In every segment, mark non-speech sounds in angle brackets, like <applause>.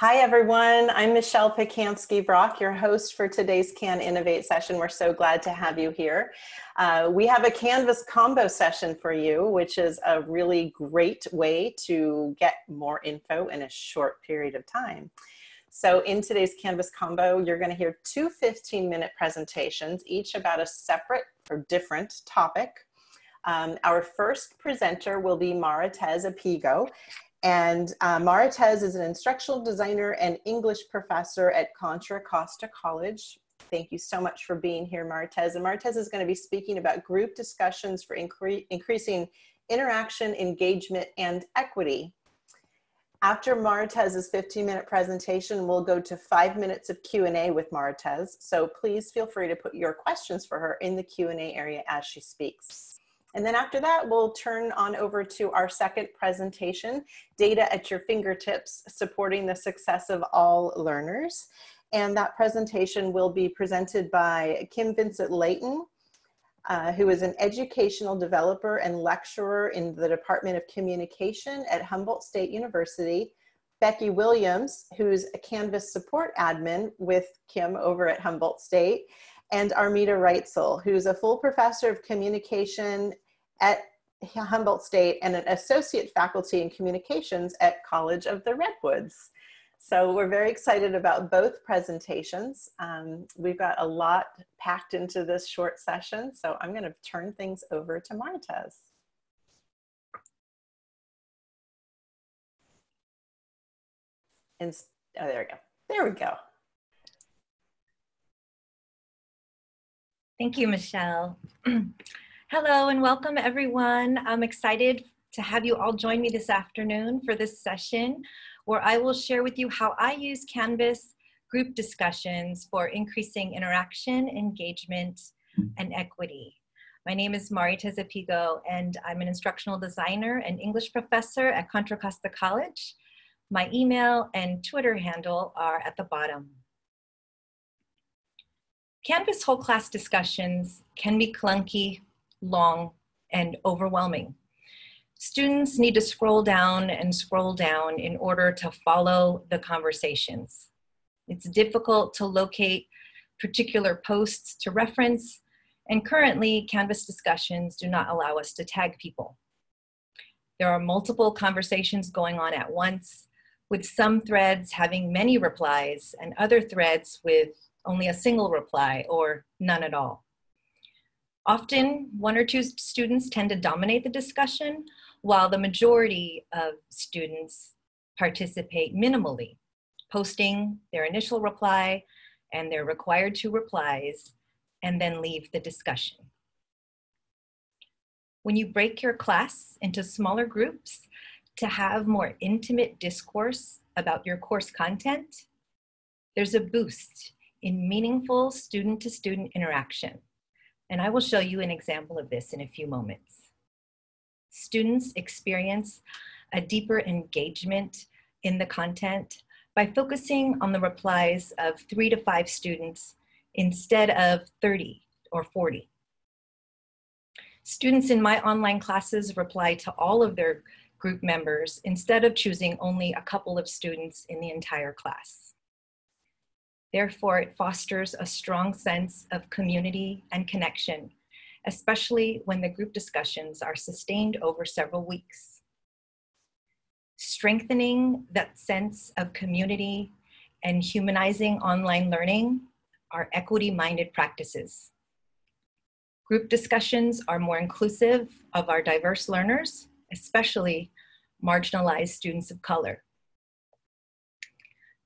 Hi, everyone. I'm Michelle Pacansky-Brock, your host for today's CAN Innovate session. We're so glad to have you here. Uh, we have a Canvas combo session for you, which is a really great way to get more info in a short period of time. So in today's Canvas combo, you're gonna hear two 15 minute presentations, each about a separate or different topic. Um, our first presenter will be Maritez Apigo, and uh, is an instructional designer and English professor at Contra Costa College. Thank you so much for being here, Maritez. And Maritez is going to be speaking about group discussions for incre increasing interaction, engagement, and equity. After Maritez's 15 minute presentation, we'll go to five minutes of Q&A with Maritez. So please feel free to put your questions for her in the Q&A area as she speaks. And then after that, we'll turn on over to our second presentation, Data at Your Fingertips, Supporting the Success of All Learners. And that presentation will be presented by Kim Vincent Layton, uh, who is an educational developer and lecturer in the Department of Communication at Humboldt State University, Becky Williams, who's a Canvas support admin with Kim over at Humboldt State, and Armida Reitzel, who's a full professor of communication at Humboldt State and an associate faculty in communications at College of the Redwoods. So we're very excited about both presentations. Um, we've got a lot packed into this short session, so I'm gonna turn things over to Maritez. And, oh, there we go. There we go. Thank you, Michelle. <clears throat> Hello and welcome everyone. I'm excited to have you all join me this afternoon for this session where I will share with you how I use Canvas group discussions for increasing interaction, engagement, and equity. My name is Maritez Apigo and I'm an instructional designer and English professor at Contra Costa College. My email and Twitter handle are at the bottom. Canvas whole class discussions can be clunky, long, and overwhelming. Students need to scroll down and scroll down in order to follow the conversations. It's difficult to locate particular posts to reference, and currently Canvas discussions do not allow us to tag people. There are multiple conversations going on at once, with some threads having many replies and other threads with only a single reply or none at all. Often, one or two students tend to dominate the discussion, while the majority of students participate minimally, posting their initial reply and their required two replies, and then leave the discussion. When you break your class into smaller groups to have more intimate discourse about your course content, there's a boost in meaningful student-to-student -student interaction. And I will show you an example of this in a few moments. Students experience a deeper engagement in the content by focusing on the replies of three to five students instead of 30 or 40. Students in my online classes reply to all of their group members instead of choosing only a couple of students in the entire class. Therefore, it fosters a strong sense of community and connection, especially when the group discussions are sustained over several weeks. Strengthening that sense of community and humanizing online learning are equity-minded practices. Group discussions are more inclusive of our diverse learners, especially marginalized students of color.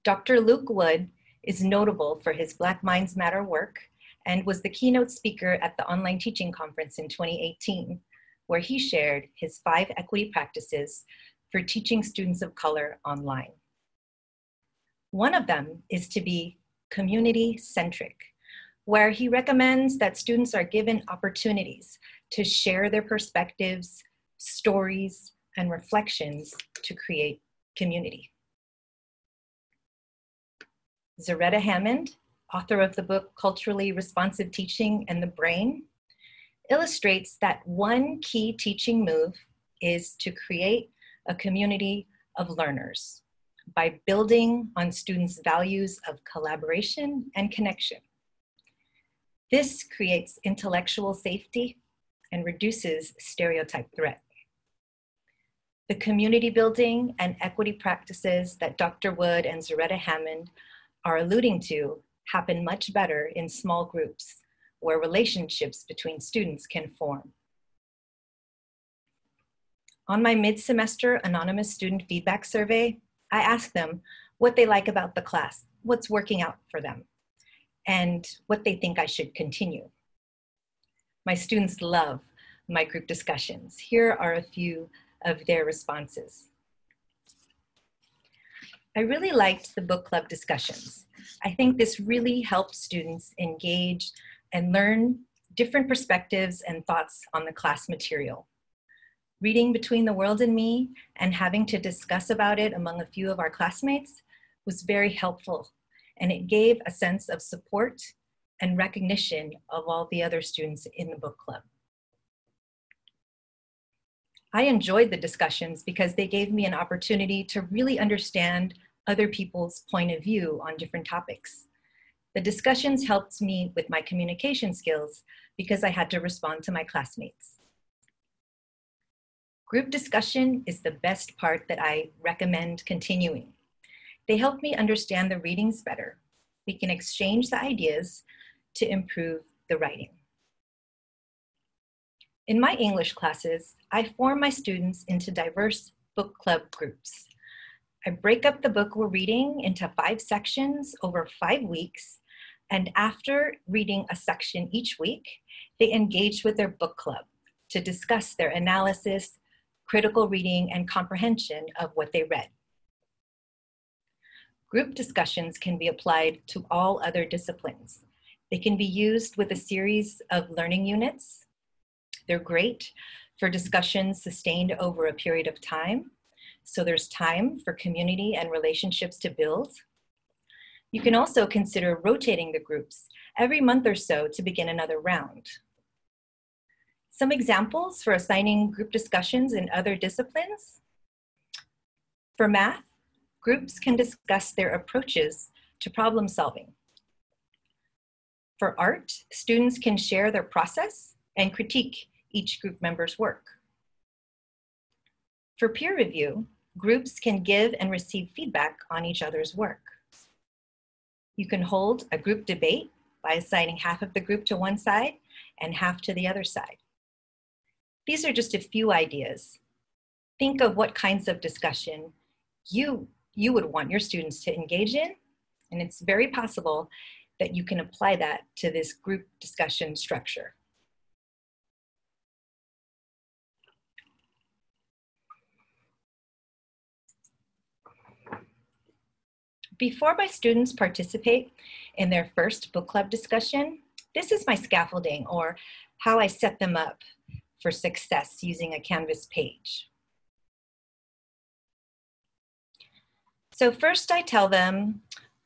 Dr. Luke Wood is notable for his Black Minds Matter work and was the keynote speaker at the online teaching conference in 2018, where he shared his five equity practices for teaching students of color online. One of them is to be community-centric, where he recommends that students are given opportunities to share their perspectives, stories, and reflections to create community. Zaretta Hammond, author of the book Culturally Responsive Teaching and the Brain, illustrates that one key teaching move is to create a community of learners by building on students' values of collaboration and connection. This creates intellectual safety and reduces stereotype threat. The community building and equity practices that Dr. Wood and Zaretta Hammond are alluding to happen much better in small groups where relationships between students can form. On my mid-semester anonymous student feedback survey, I asked them what they like about the class, what's working out for them, and what they think I should continue. My students love my group discussions. Here are a few of their responses. I really liked the book club discussions. I think this really helped students engage and learn different perspectives and thoughts on the class material. Reading Between the World and Me and having to discuss about it among a few of our classmates was very helpful and it gave a sense of support and recognition of all the other students in the book club. I enjoyed the discussions because they gave me an opportunity to really understand other people's point of view on different topics. The discussions helped me with my communication skills because I had to respond to my classmates. Group discussion is the best part that I recommend continuing. They help me understand the readings better. We can exchange the ideas to improve the writing. In my English classes, I form my students into diverse book club groups. I break up the book we're reading into five sections over five weeks, and after reading a section each week, they engage with their book club to discuss their analysis, critical reading, and comprehension of what they read. Group discussions can be applied to all other disciplines. They can be used with a series of learning units they're great for discussions sustained over a period of time. So there's time for community and relationships to build. You can also consider rotating the groups every month or so to begin another round. Some examples for assigning group discussions in other disciplines. For math, groups can discuss their approaches to problem solving. For art, students can share their process and critique each group member's work. For peer review, groups can give and receive feedback on each other's work. You can hold a group debate by assigning half of the group to one side and half to the other side. These are just a few ideas. Think of what kinds of discussion you, you would want your students to engage in, and it's very possible that you can apply that to this group discussion structure. Before my students participate in their first book club discussion, this is my scaffolding or how I set them up for success using a Canvas page. So first I tell them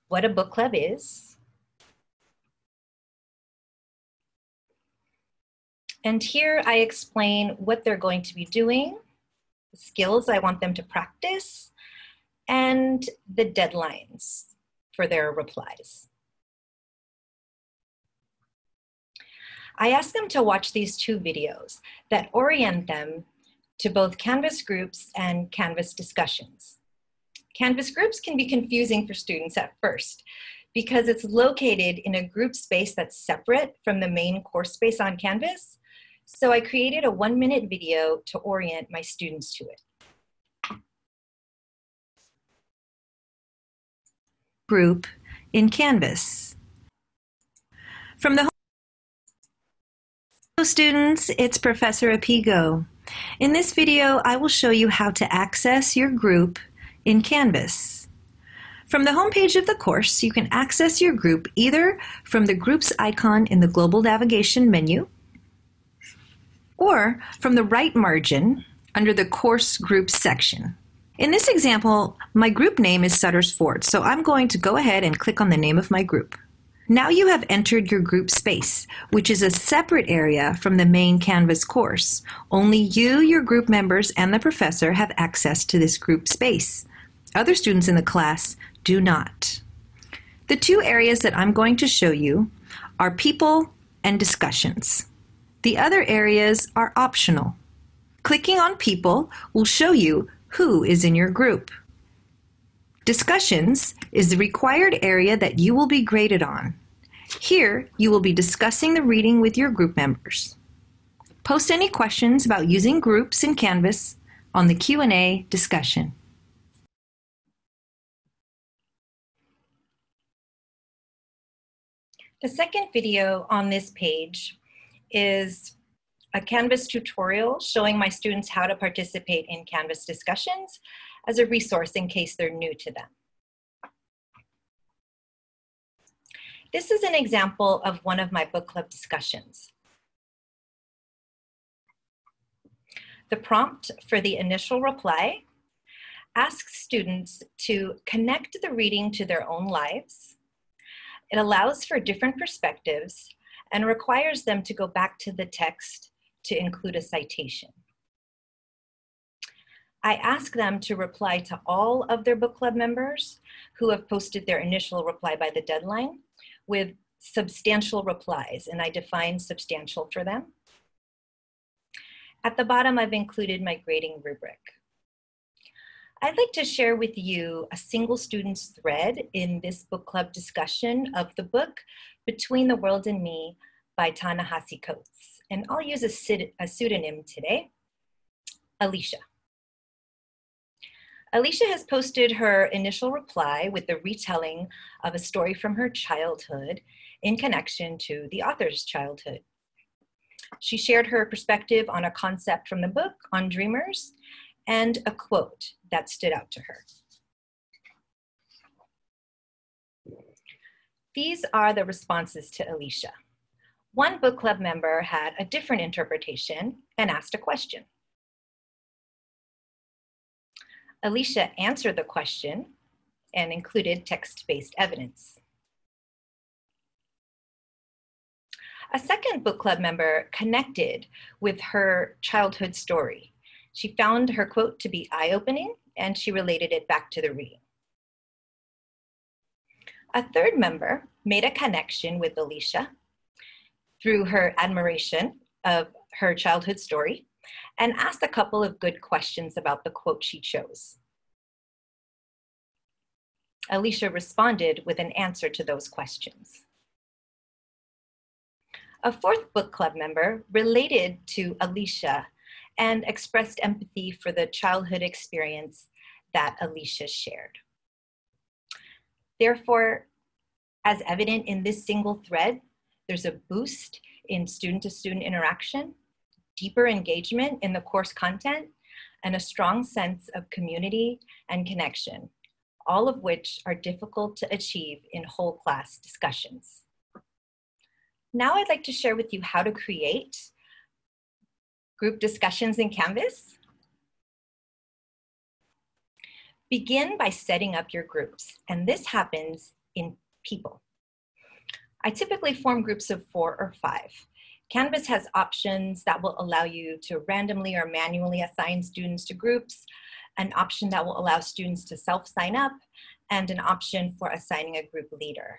what a book club is. And here I explain what they're going to be doing, the skills I want them to practice, and the deadlines for their replies. I ask them to watch these two videos that orient them to both Canvas groups and Canvas discussions. Canvas groups can be confusing for students at first because it's located in a group space that's separate from the main course space on Canvas. So I created a one minute video to orient my students to it. Group in Canvas. From the Hello students, it's Professor Apigo. In this video, I will show you how to access your group in Canvas. From the homepage of the course, you can access your group either from the groups icon in the global navigation menu or from the right margin under the course groups section. In this example, my group name is Sutter's Fort, so I'm going to go ahead and click on the name of my group. Now you have entered your group space, which is a separate area from the main Canvas course. Only you, your group members, and the professor have access to this group space. Other students in the class do not. The two areas that I'm going to show you are people and discussions. The other areas are optional. Clicking on people will show you who is in your group. Discussions is the required area that you will be graded on. Here, you will be discussing the reading with your group members. Post any questions about using groups in Canvas on the Q&A discussion. The second video on this page is a Canvas tutorial showing my students how to participate in Canvas discussions as a resource in case they're new to them. This is an example of one of my book club discussions. The prompt for the initial reply asks students to connect the reading to their own lives it allows for different perspectives and requires them to go back to the text to include a citation. I ask them to reply to all of their book club members who have posted their initial reply by the deadline with substantial replies, and I define substantial for them. At the bottom, I've included my grading rubric. I'd like to share with you a single student's thread in this book club discussion of the book Between the World and Me by Ta-Nehisi Coates. And I'll use a, pseudonym today, Alicia. Alicia has posted her initial reply with the retelling of a story from her childhood in connection to the author's childhood. She shared her perspective on a concept from the book on dreamers and a quote that stood out to her. These are the responses to Alicia. One book club member had a different interpretation and asked a question. Alicia answered the question and included text-based evidence. A second book club member connected with her childhood story she found her quote to be eye-opening and she related it back to the reading. A third member made a connection with Alicia through her admiration of her childhood story and asked a couple of good questions about the quote she chose. Alicia responded with an answer to those questions. A fourth book club member related to Alicia and expressed empathy for the childhood experience that Alicia shared. Therefore, as evident in this single thread, there's a boost in student-to-student -student interaction, deeper engagement in the course content, and a strong sense of community and connection, all of which are difficult to achieve in whole class discussions. Now I'd like to share with you how to create group discussions in Canvas? Begin by setting up your groups, and this happens in people. I typically form groups of four or five. Canvas has options that will allow you to randomly or manually assign students to groups, an option that will allow students to self-sign up, and an option for assigning a group leader.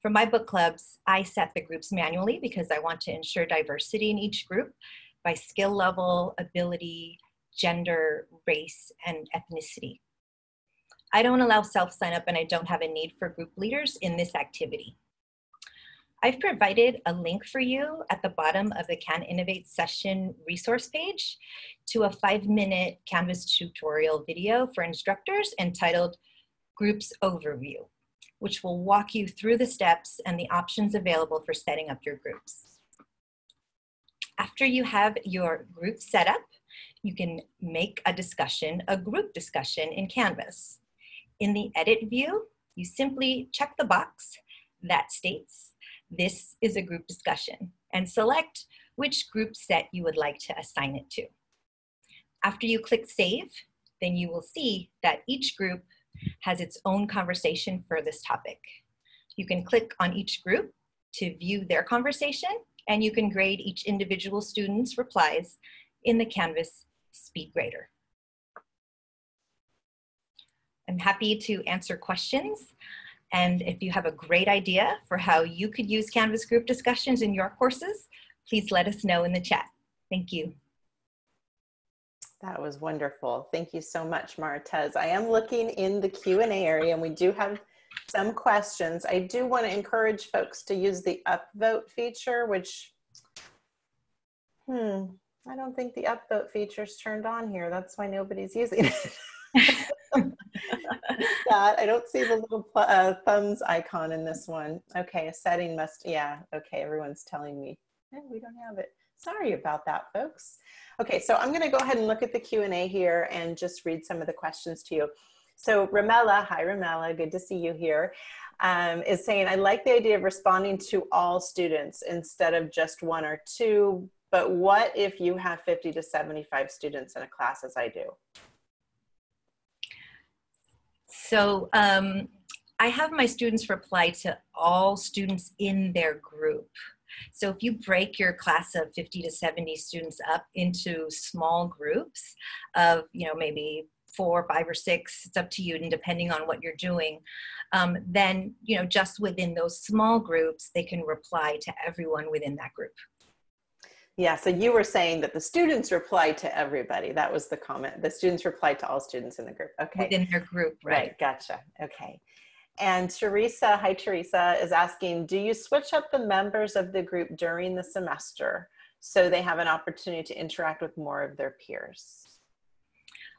For my book clubs, I set the groups manually because I want to ensure diversity in each group by skill level, ability, gender, race, and ethnicity. I don't allow self-sign up and I don't have a need for group leaders in this activity. I've provided a link for you at the bottom of the Can Innovate session resource page to a five minute Canvas tutorial video for instructors entitled Groups Overview, which will walk you through the steps and the options available for setting up your groups. After you have your group set up, you can make a discussion, a group discussion in Canvas. In the edit view, you simply check the box that states this is a group discussion and select which group set you would like to assign it to. After you click save, then you will see that each group has its own conversation for this topic. You can click on each group to view their conversation and you can grade each individual student's replies in the Canvas Speed Grader. I'm happy to answer questions. And if you have a great idea for how you could use Canvas group discussions in your courses, please let us know in the chat. Thank you. That was wonderful. Thank you so much, Martez. I am looking in the Q&A area and we do have some questions. I do want to encourage folks to use the upvote feature, which, hmm, I don't think the upvote feature is turned on here. That's why nobody's using it. <laughs> <laughs> <laughs> that. I don't see the little uh, thumbs icon in this one. Okay, a setting must, yeah, okay, everyone's telling me, eh, we don't have it. Sorry about that, folks. Okay, so I'm gonna go ahead and look at the Q&A here and just read some of the questions to you. So Ramela, hi Ramela, good to see you here. Um, is saying, I like the idea of responding to all students instead of just one or two, but what if you have 50 to 75 students in a class as I do? So um, I have my students reply to all students in their group. So if you break your class of 50 to 70 students up into small groups of, you know, maybe four, five, or six, it's up to you, and depending on what you're doing, um, then, you know, just within those small groups, they can reply to everyone within that group. Yeah, so you were saying that the students reply to everybody. That was the comment. The students reply to all students in the group. Okay. Within their group, right. Right, gotcha. Okay. And Teresa, hi Teresa, is asking, do you switch up the members of the group during the semester so they have an opportunity to interact with more of their peers?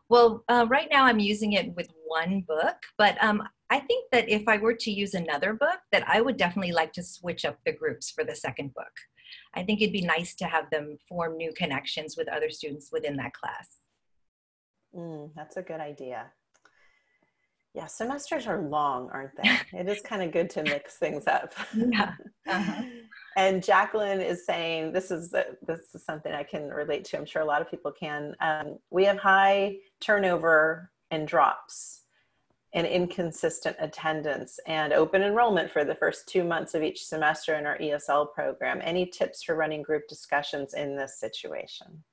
Well, uh, right now I'm using it with one book, but um, I think that if I were to use another book, that I would definitely like to switch up the groups for the second book. I think it'd be nice to have them form new connections with other students within that class. Mm, that's a good idea. Yeah, semesters are long, aren't they? <laughs> it is kind of good to mix things up. Yeah. Uh-huh. <laughs> and Jacqueline is saying this is this is something I can relate to. I'm sure a lot of people can. Um, we have high turnover and drops and inconsistent attendance and open enrollment for the first two months of each semester in our ESL program. Any tips for running group discussions in this situation?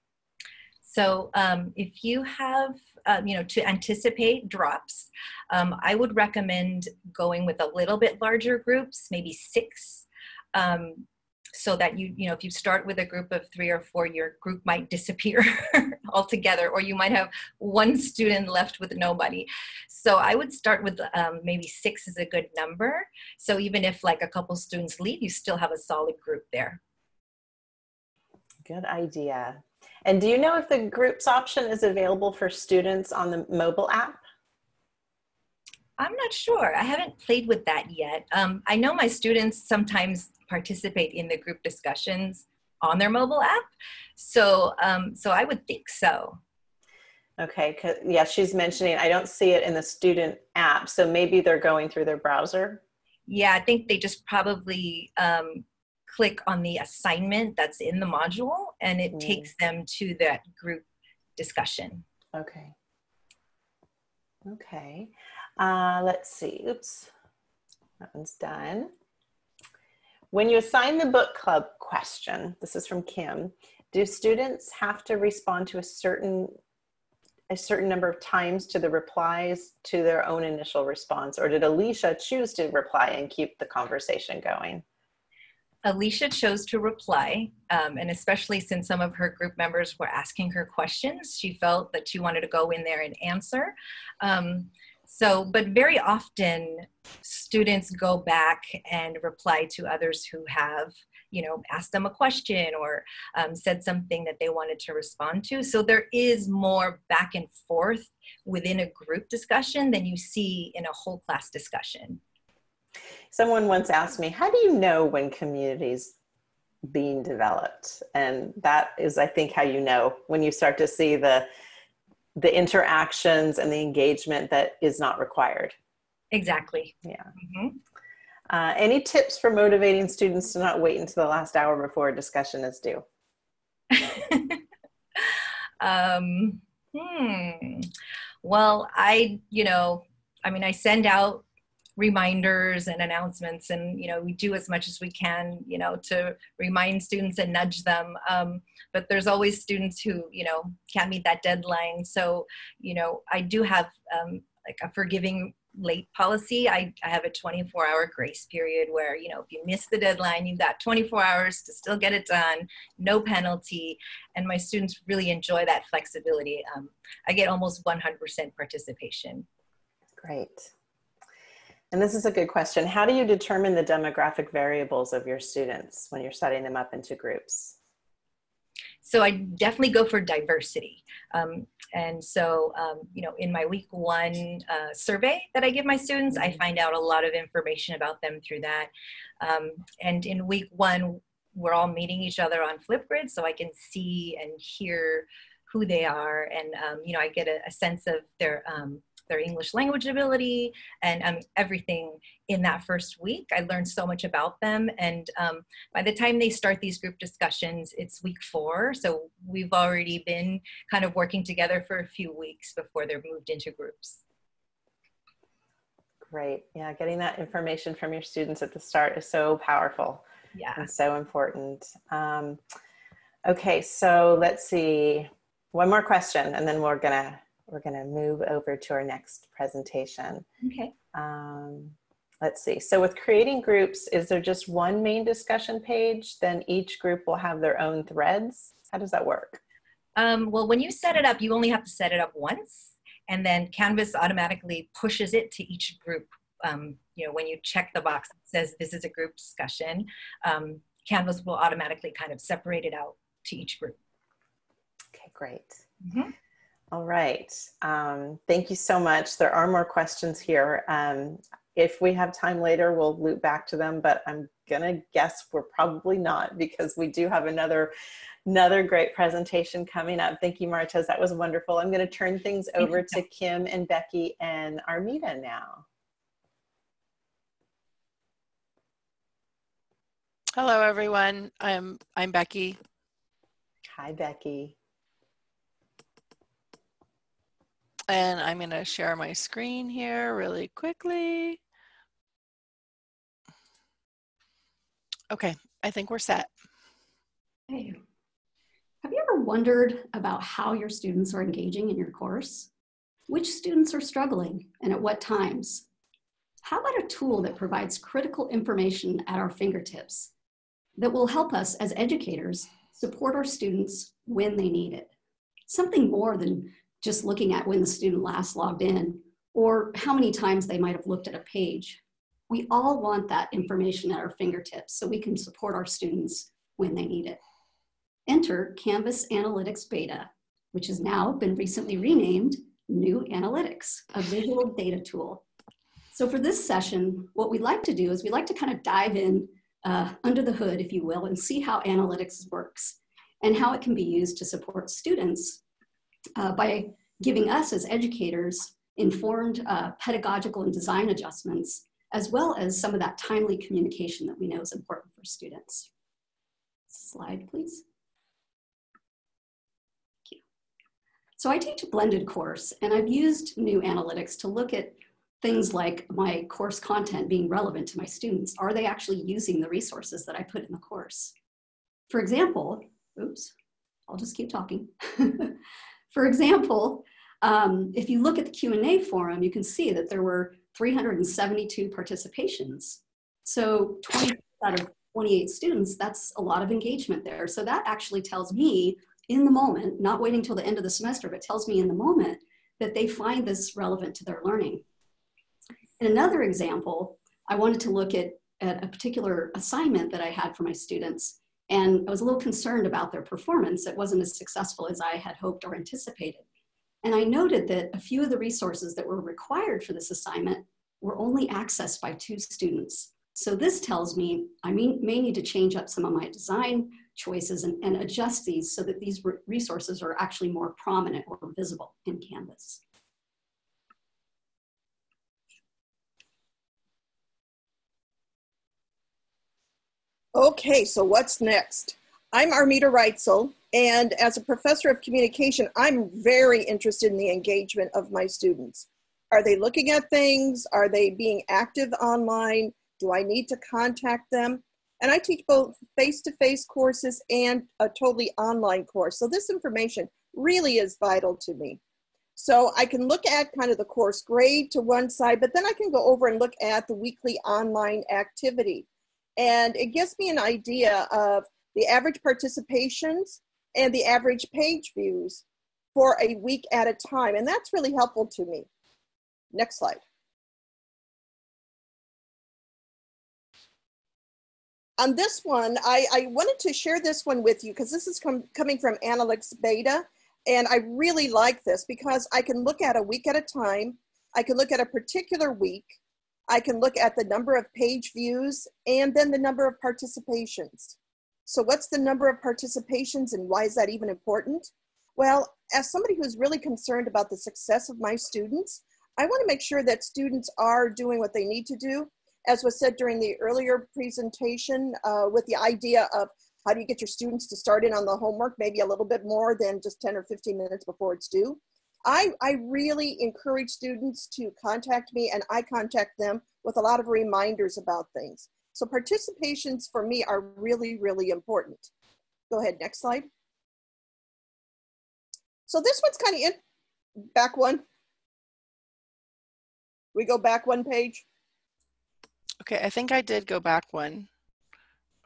So um, if you have, um, you know, to anticipate drops, um, I would recommend going with a little bit larger groups, maybe six, um, so that you, you know, if you start with a group of three or four, your group might disappear <laughs> altogether, or you might have one student left with nobody. So I would start with um, maybe six is a good number. So even if like a couple students leave, you still have a solid group there. Good idea. And do you know if the groups option is available for students on the mobile app? I'm not sure. I haven't played with that yet. Um, I know my students sometimes participate in the group discussions on their mobile app. So, um, so I would think so. Okay, yeah, she's mentioning, I don't see it in the student app, so maybe they're going through their browser. Yeah, I think they just probably um, click on the assignment that's in the module and it mm. takes them to that group discussion. Okay. Okay. Uh, let's see. Oops. That one's done. When you assign the book club question, this is from Kim, do students have to respond to a certain a certain number of times to the replies to their own initial response or did Alicia choose to reply and keep the conversation going? Alicia chose to reply, um, and especially since some of her group members were asking her questions, she felt that she wanted to go in there and answer. Um, so, but very often students go back and reply to others who have, you know, asked them a question or um, said something that they wanted to respond to. So there is more back and forth within a group discussion than you see in a whole class discussion. Someone once asked me, how do you know when communities being developed? And that is, I think, how you know when you start to see the the interactions and the engagement that is not required. Exactly. Yeah. Mm-hmm. Uh, any tips for motivating students to not wait until the last hour before a discussion is due? <laughs> um, hmm. Well, I, you know, I mean, I send out reminders and announcements and you know we do as much as we can you know to remind students and nudge them um, but there's always students who you know can't meet that deadline so you know i do have um, like a forgiving late policy. I, I have a 24 hour grace period where, you know, if you miss the deadline, you've got 24 hours to still get it done, no penalty. And my students really enjoy that flexibility. Um, I get almost 100% participation. Great. And this is a good question. How do you determine the demographic variables of your students when you're setting them up into groups? So I definitely go for diversity. Um, and so, um, you know, in my week one uh, survey that I give my students, I find out a lot of information about them through that. Um, and in week one, we're all meeting each other on Flipgrid so I can see and hear who they are. And, um, you know, I get a, a sense of their um, their English language ability and um, everything in that first week. I learned so much about them. And um, by the time they start these group discussions, it's week four. So we've already been kind of working together for a few weeks before they're moved into groups. Great. Yeah, getting that information from your students at the start is so powerful. Yeah. And so important. Um, okay, so let's see. One more question and then we're gonna we're going to move over to our next presentation. Okay. Um, let's see. So with creating groups, is there just one main discussion page? Then each group will have their own threads. How does that work? Um, well, when you set it up, you only have to set it up once and then Canvas automatically pushes it to each group. Um, you know, when you check the box that says this is a group discussion, um, Canvas will automatically kind of separate it out to each group. Okay, great. Mm -hmm. All right. Um, thank you so much. There are more questions here. Um, if we have time later, we'll loop back to them, but I'm gonna guess we're probably not because we do have another another great presentation coming up. Thank you, Martez. That was wonderful. I'm gonna turn things over to Kim and Becky and Armida now. Hello, everyone. I'm, I'm Becky. Hi, Becky. And I'm going to share my screen here really quickly. Okay, I think we're set. Hey. Have you ever wondered about how your students are engaging in your course? Which students are struggling and at what times? How about a tool that provides critical information at our fingertips that will help us as educators support our students when they need it? Something more than just looking at when the student last logged in or how many times they might have looked at a page. We all want that information at our fingertips so we can support our students when they need it. Enter Canvas Analytics Beta, which has now been recently renamed New Analytics, a visual data tool. So for this session, what we'd like to do is we'd like to kind of dive in uh, under the hood, if you will, and see how analytics works and how it can be used to support students uh, by giving us as educators informed uh, pedagogical and design adjustments, as well as some of that timely communication that we know is important for students. Slide, please. Thank you. So I teach a blended course, and I've used new analytics to look at things like my course content being relevant to my students. Are they actually using the resources that I put in the course? For example, oops, I'll just keep talking. <laughs> For example, um, if you look at the Q&A forum, you can see that there were 372 participations. So 20 out of 28 students, that's a lot of engagement there. So that actually tells me in the moment, not waiting till the end of the semester, but tells me in the moment that they find this relevant to their learning. In another example, I wanted to look at, at a particular assignment that I had for my students. And I was a little concerned about their performance. It wasn't as successful as I had hoped or anticipated. And I noted that a few of the resources that were required for this assignment were only accessed by two students. So this tells me I may, need to change up some of my design choices and, and adjust these so that these resources are actually more prominent or visible in Canvas. Okay, so what's next? I'm Armida Reitzel, and as a professor of communication, I'm very interested in the engagement of my students. Are they looking at things? Are they being active online? Do I need to contact them? And I teach both face-to-face -face courses and a totally online course. So this information really is vital to me. So I can look at kind of the course grade to one side, but then I can go over and look at the weekly online activity. And it gives me an idea of the average participations and the average page views for a week at a time. And that's really helpful to me. Next slide. On this one, I, I wanted to share this one with you because this is com coming from Analytics Beta. And I really like this because I can look at a week at a time. I can look at a particular week. I can look at the number of page views and then the number of participations. So what's the number of participations and why is that even important? Well, as somebody who's really concerned about the success of my students, I wanna make sure that students are doing what they need to do. As was said during the earlier presentation uh, with the idea of how do you get your students to start in on the homework, maybe a little bit more than just 10 or 15 minutes before it's due. I, I really encourage students to contact me and I contact them with a lot of reminders about things. So participations for me are really, really important. Go ahead, next slide. So this one's kind of in, back one. We go back one page. Okay, I think I did go back one.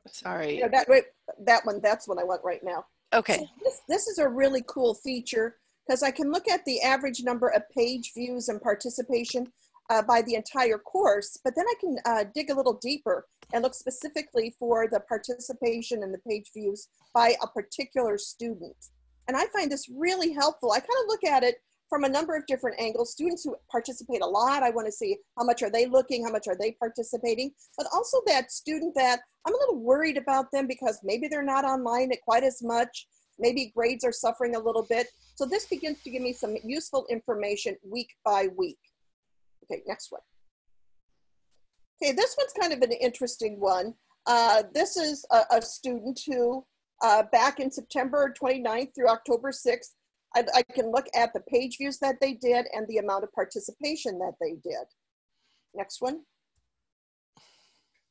Sorry. Yeah, that, that one, that's what I want right now. Okay. So this, this is a really cool feature because I can look at the average number of page views and participation uh, by the entire course, but then I can uh, dig a little deeper and look specifically for the participation and the page views by a particular student. And I find this really helpful. I kind of look at it from a number of different angles. Students who participate a lot, I want to see how much are they looking, how much are they participating, but also that student that I'm a little worried about them because maybe they're not online at quite as much, maybe grades are suffering a little bit. So this begins to give me some useful information week by week. Okay, next one. Okay, this one's kind of an interesting one. Uh, this is a, a student who, uh, back in September 29th through October 6th, I, I, can look at the page views that they did and the amount of participation that they did. Next one.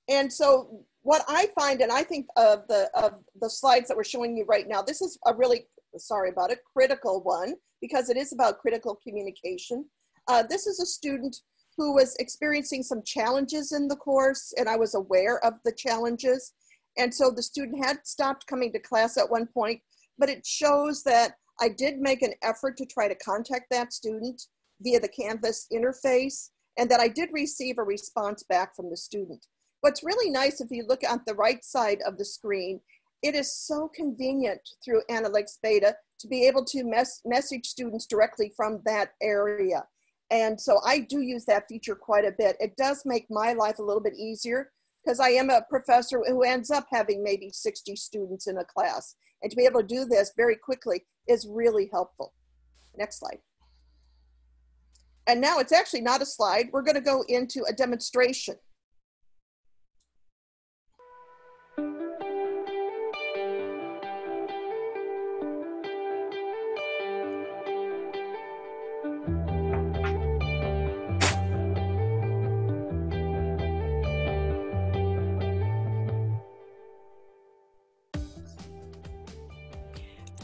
And so what I find, and I think of the, of the slides that we're showing you right now, this is a really, sorry about it, critical one because it is about critical communication. Uh, this is a student who was experiencing some challenges in the course and I was aware of the challenges. And so the student had stopped coming to class at one point, but it shows that I did make an effort to try to contact that student via the Canvas interface and that I did receive a response back from the student. What's really nice if you look at the right side of the screen, it is so convenient through Analytics Beta to be able to mes message students directly from that area. And so I do use that feature quite a bit. It does make my life a little bit easier because I am a professor who ends up having maybe 60 students in a class. And to be able to do this very quickly is really helpful. Next slide. And now it's actually not a slide. We're going to go into a demonstration.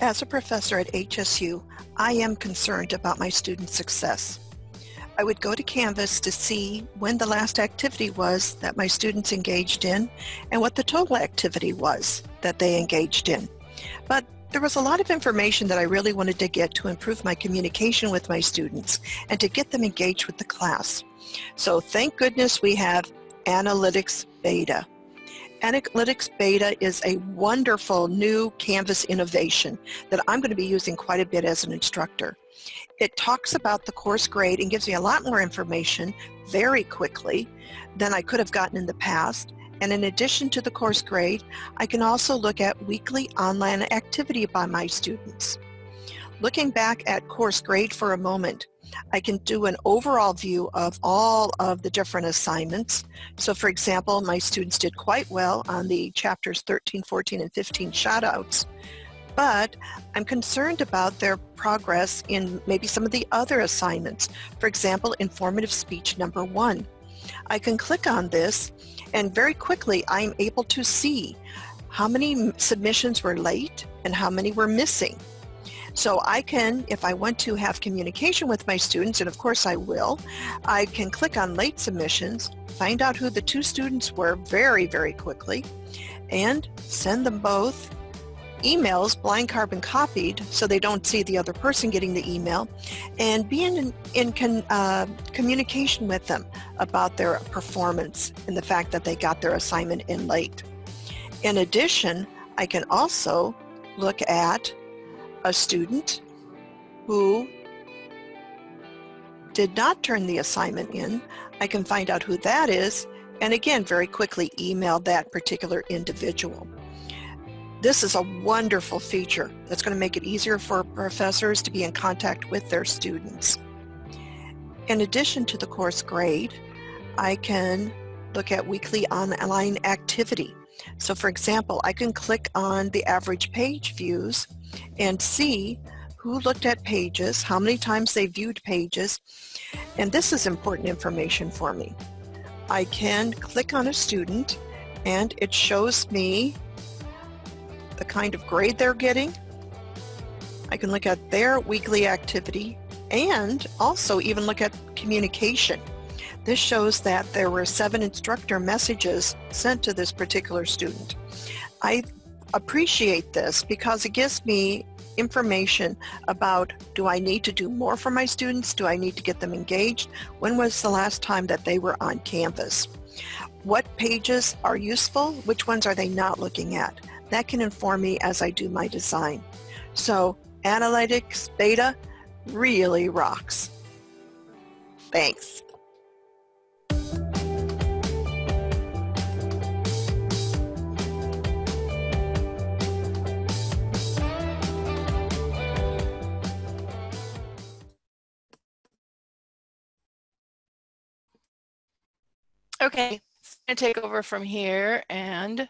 As a professor at HSU, I am concerned about my students' success. I would go to Canvas to see when the last activity was that my students engaged in and what the total activity was that they engaged in. But there was a lot of information that I really wanted to get to improve my communication with my students and to get them engaged with the class. So thank goodness we have Analytics Beta. Analytics Beta is a wonderful new Canvas innovation that I'm going to be using quite a bit as an instructor. It talks about the course grade and gives me a lot more information very quickly than I could have gotten in the past. And in addition to the course grade, I can also look at weekly online activity by my students. Looking back at course grade for a moment, I can do an overall view of all of the different assignments. So for example, my students did quite well on the chapters 13, 14, and 15 shoutouts, but I'm concerned about their progress in maybe some of the other assignments. For example, informative speech number one. I can click on this and very quickly I'm able to see how many submissions were late and how many were missing. So I can, if I want to have communication with my students, and of course I will, I can click on late submissions, find out who the two students were very, very quickly, and send them both emails blind carbon copied so they don't see the other person getting the email and be in, in con, uh, communication with them about their performance and the fact that they got their assignment in late. In addition, I can also look at a student who did not turn the assignment in. I can find out who that is and again very quickly email that particular individual. This is a wonderful feature that's going to make it easier for professors to be in contact with their students. In addition to the course grade, I can look at weekly online activity. So for example, I can click on the average page views and see who looked at pages, how many times they viewed pages, and this is important information for me. I can click on a student and it shows me the kind of grade they're getting. I can look at their weekly activity and also even look at communication. This shows that there were seven instructor messages sent to this particular student. I appreciate this because it gives me information about do I need to do more for my students? Do I need to get them engaged? When was the last time that they were on Canvas? What pages are useful? Which ones are they not looking at? That can inform me as I do my design. So Analytics Beta really rocks. Thanks. Okay, I'm going to take over from here and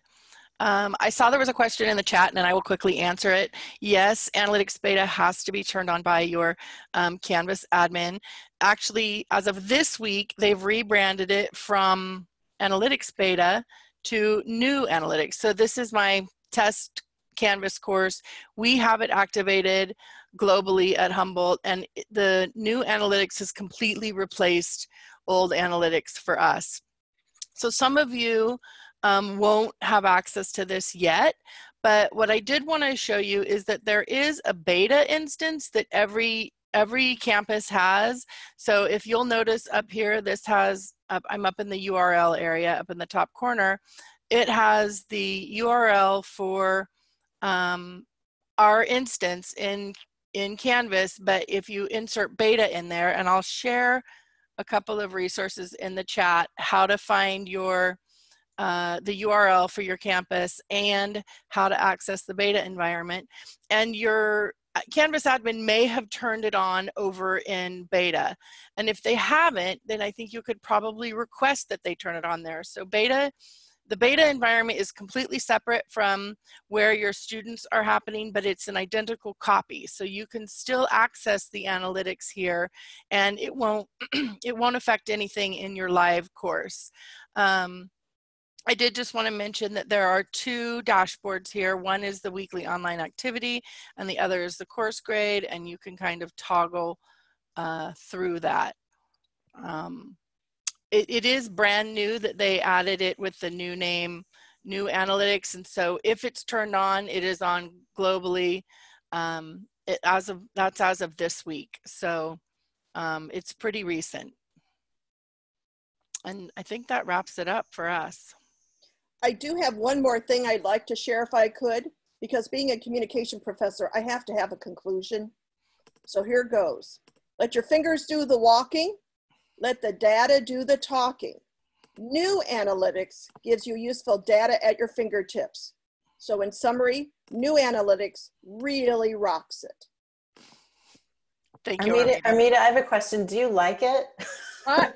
um, I saw there was a question in the chat and I will quickly answer it. Yes, Analytics Beta has to be turned on by your um, Canvas admin. Actually, as of this week, they've rebranded it from Analytics Beta to New Analytics. So this is my test Canvas course. We have it activated globally at Humboldt and the new analytics has completely replaced old analytics for us. So some of you um, won't have access to this yet. But what I did want to show you is that there is a beta instance that every every campus has. So if you'll notice up here, this has, I'm up in the URL area up in the top corner, it has the URL for um, our instance in, in Canvas, but if you insert beta in there, and I'll share a couple of resources in the chat, how to find your uh, the URL for your campus and how to access the beta environment. And your uh, Canvas admin may have turned it on over in beta. And if they haven't, then I think you could probably request that they turn it on there. So beta, the beta environment is completely separate from where your students are happening, but it's an identical copy. So you can still access the analytics here and it won't, <clears throat> it won't affect anything in your live course. Um, I did just want to mention that there are two dashboards here. One is the weekly online activity and the other is the course grade and you can kind of toggle uh, through that. Um, it, it is brand new that they added it with the new name, new analytics. And so if it's turned on, it is on globally. Um, it, as of That's as of this week. So um, it's pretty recent. And I think that wraps it up for us. I do have one more thing I'd like to share if I could, because being a communication professor, I have to have a conclusion. So here goes. Let your fingers do the walking. Let the data do the talking. New analytics gives you useful data at your fingertips. So in summary, new analytics really rocks it. Thank you. Armida, Armida, I have a question. Do you like it? Uh,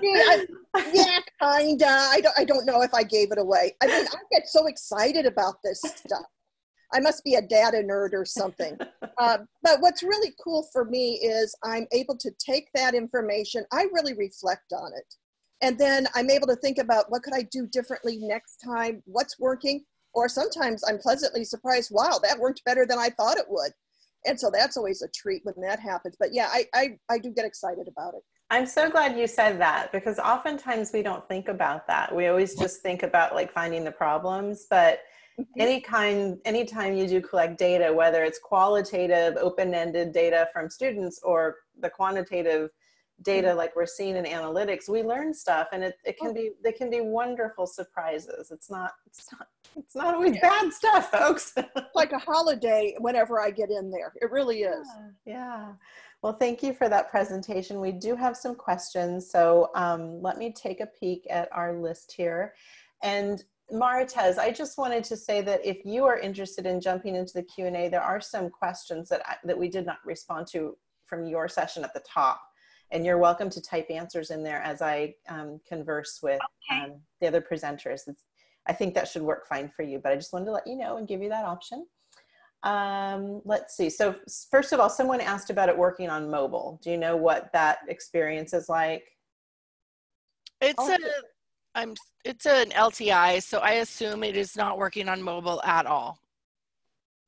gee, I, yeah, kinda. I don't, I don't know if I gave it away. I mean, I get so excited about this stuff. I must be a data nerd or something. <laughs> Uh, but what's really cool for me is I'm able to take that information, I really reflect on it. And then I'm able to think about what could I do differently next time, what's working, or sometimes I'm pleasantly surprised, wow, that worked better than I thought it would. And so that's always a treat when that happens. But yeah, I, I, I do get excited about it. I'm so glad you said that because oftentimes we don't think about that. We always just think about like finding the problems, but. Any kind anytime you do collect data whether it's qualitative open-ended data from students or the quantitative data Mm-hmm. like we're seeing in analytics we learn stuff and it, it Oh. can be they can be wonderful surprises it's not it's not it's not always bad stuff folks <laughs> Like a holiday whenever I get in there. It really is. Yeah, yeah. Well, thank you for that presentation. We do have some questions, so um, let me take a peek at our list here. And Maritez, I just wanted to say that if you are interested in jumping into the Q&A, there are some questions that, I, that we did not respond to from your session at the top. And you're welcome to type answers in there as I um, converse with Okay. um, the other presenters. It's, I think that should work fine for you, but I just wanted to let you know and give you that option. Um, let's see. So first of all, someone asked about it working on mobile. Do you know what that experience is like? It's Oh. a, I'm, it's an LTI, so I assume it is not working on mobile at all.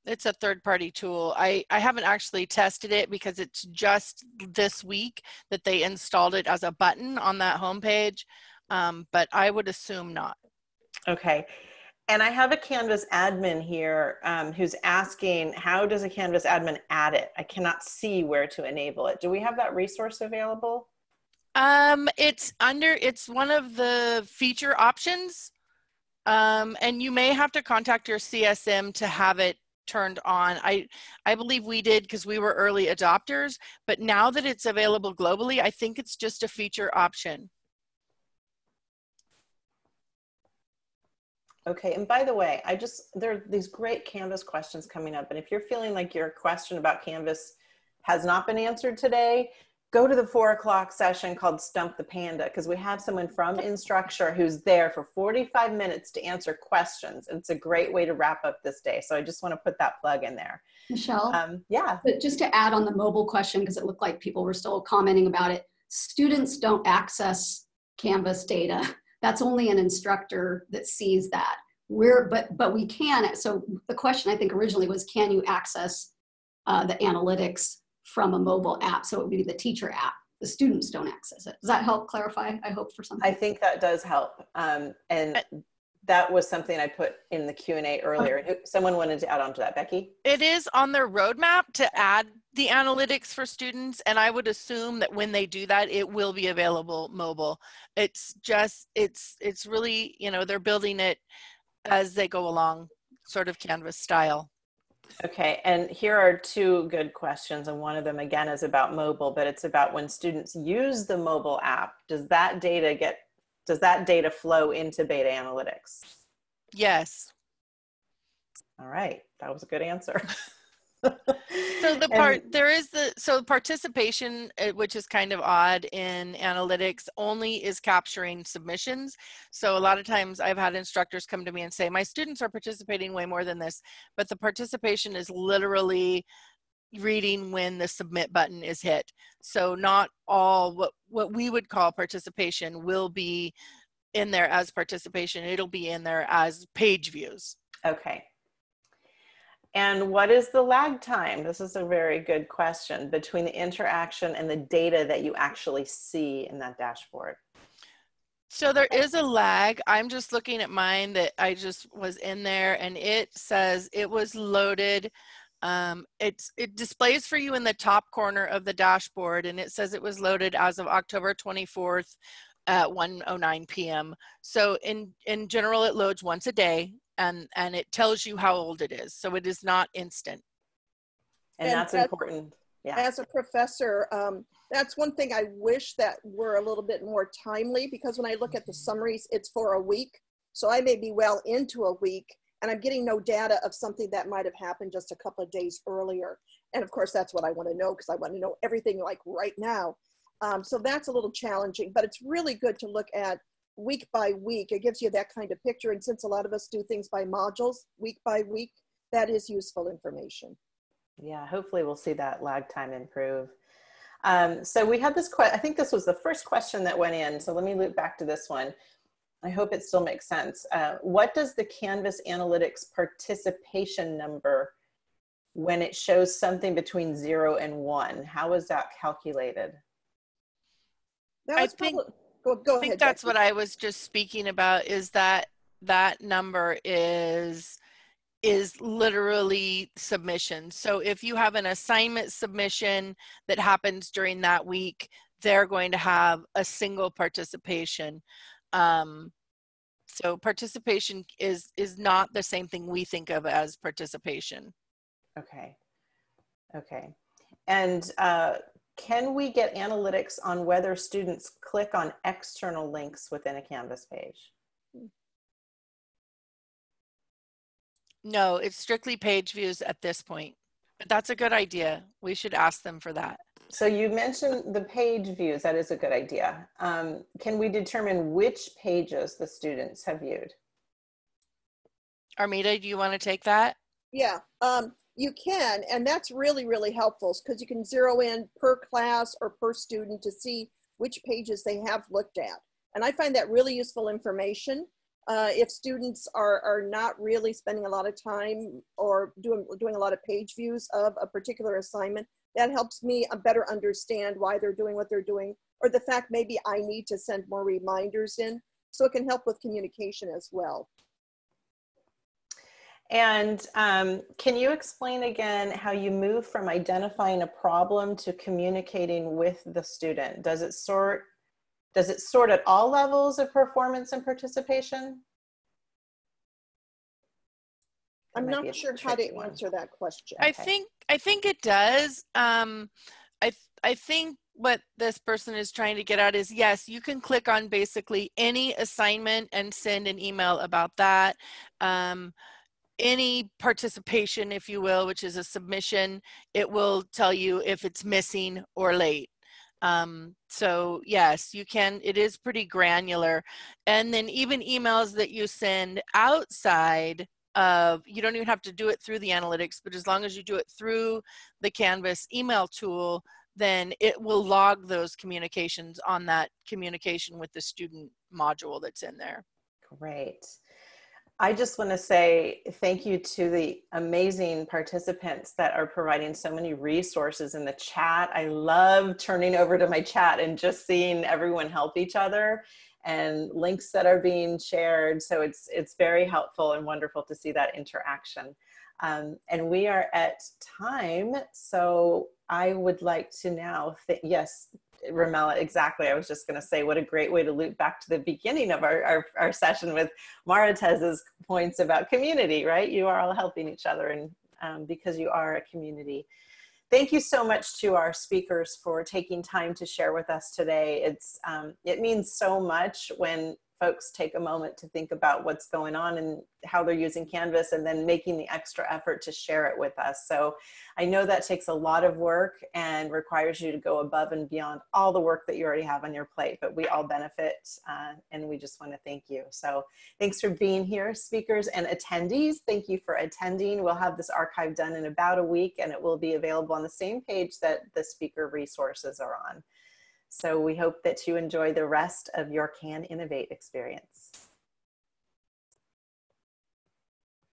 It's a third-party tool. I, I haven't actually tested it because it's just this week that they installed it as a button on that homepage, um, but I would assume not. Okay. And I have a Canvas admin here um, who's asking, how does a Canvas admin add it? I cannot see where to enable it. Do we have that resource available? Um, it's under, it's one of the feature options. Um, and you may have to contact your CSM to have it turned on. I, I believe we did because we were early adopters, but now that it's available globally, I think it's just a feature option. Okay, and by the way, I just, there are these great Canvas questions coming up. And if you're feeling like your question about Canvas has not been answered today, go to the four o'clock session called Stump the Panda because we have someone from <laughs> Instructure who's there for 45 minutes to answer questions. It's a great way to wrap up this day. So I just want to put that plug in there. Michelle, Um, yeah, but just to add on the mobile question, because it looked like people were still commenting about it, students don't access Canvas data. <laughs> That's only an instructor that sees that. We're, but, but we can, so the question I think originally was, can you access uh, the analytics from a mobile app? So it would be the teacher app. The students don't access it. Does that help clarify, I hope, for something? I think that does help. Um, and that was something I put in the Q&A earlier. Who- Someone wanted to add on to that, Becky? It is on their roadmap to add the analytics for students, and I would assume that when they do that, it will be available mobile. It's just, it's, it's really, you know, they're building it as they go along, sort of Canvas style. Okay, and here are two good questions, and one of them again is about mobile, but it's about when students use the mobile app, does that data get, does that data flow into beta analytics? Yes. All right, that was a good answer. <laughs> So the <laughs> And- part there is the so participation, uh, which is kind of odd in analytics, only is capturing submissions. So a lot of times I've had instructors come to me and say, my students are participating way more than this, but the participation is literally reading when the submit button is hit. So not all what what we would call participation will be in there as participation. It'll be in there as page views. Okay. And what is the lag time? This is a very good question between the interaction and the data that you actually see in that dashboard. So there is a lag. I'm just looking at mine that I just was in there and it says it was loaded. Um, it's, it displays for you in the top corner of the dashboard and it says it was loaded as of October 24th at 1.09 p.m. So in, in general, it loads once a day and, and it tells you how old it is. So it is not instant. And, And that's that- important. Yeah. As a professor, um, that's one thing I wish that were a little bit more timely because when I look at the summaries, it's for a week. So I may be well into a week and I'm getting no data of something that might have happened just a couple of days earlier. And of course, that's what I want to know because I want to know everything like right now. Um, so that's a little challenging, but it's really good to look at week by week. It gives you that kind of picture. And since a lot of us do things by modules, week by week, that is useful information. Yeah, hopefully we'll see that lag time improve. Um, so we had this question, I think this was the first question that went in. So let me loop back to this one. I hope it still makes sense. Uh, what does the Canvas Analytics participation number when it shows something between zero and one. How is that calculated? That I was think- probably, go, go I think ahead, that's Becky. what I was just speaking about is that that number is is literally submission. So if you have an assignment submission that happens during that week, they're going to have a single participation. Um, so participation is is not the same thing we think of as participation. Okay. Okay. And uh, can we get analytics on whether students click on external links within a Canvas page? No, it's strictly page views at this point. But that's a good idea. We should ask them for that. So you mentioned the page views. That is a good idea. Um, can we determine which pages the students have viewed? Armida, do you want to take that? Yeah, um, you can, and that's really, really helpful because you can zero in per class or per student to see which pages they have looked at. And I find that really useful information. Uh, if students are, are not really spending a lot of time or doing, doing a lot of page views of a particular assignment, that helps me uh, better understand why they're doing what they're doing, or the fact maybe I need to send more reminders in. So it can help with communication as well. And um, can you explain again how you move from identifying a problem to communicating with the student? Does it sort, does it sort at all levels of performance and participation? That I'm might be a not sure how to one. answer that question. I Okay. think I think it does. Um, I th- I think what this person is trying to get at is yes, you can click on basically any assignment and send an email about that. Um, any participation, if you will, which is a submission, it will tell you if it's missing or late. Um, so yes, you can, it is pretty granular. And then even emails that you send outside of, you don't even have to do it through the analytics, but as long as you do it through the Canvas email tool, then it will log those communications on that communication with the student module that's in there. Great. I just want to say thank you to the amazing participants that are providing so many resources in the chat. I love turning over to my chat and just seeing everyone help each other and links that are being shared. So it's, it's very helpful and wonderful to see that interaction. Um, and we are at time. So I would like to now, yes, Ramela, exactly. I was just going to say what a great way to loop back to the beginning of our, our, our session with Maritez's points about community, right? You are all helping each other and um, because you are a community. Thank you so much to our speakers for taking time to share with us today. It's, um, it means so much when folks take a moment to think about what's going on and how they're using Canvas and then making the extra effort to share it with us. So I know that takes a lot of work and requires you to go above and beyond all the work that you already have on your plate, but we all benefit uh, and we just want to thank you. So thanks for being here, speakers and attendees. Thank you for attending. We'll have this archive done in about a week and it will be available on the same page that the speaker resources are on. So we hope that you enjoy the rest of your Can Innovate experience.